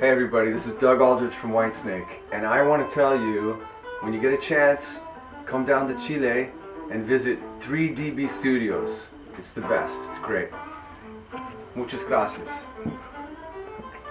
Hey everybody, this is Doug Aldrich from Whitesnake, and I want to tell you, when you get a chance, come down to Chile and visit 3DB Studios. It's the best, it's great. Muchas gracias.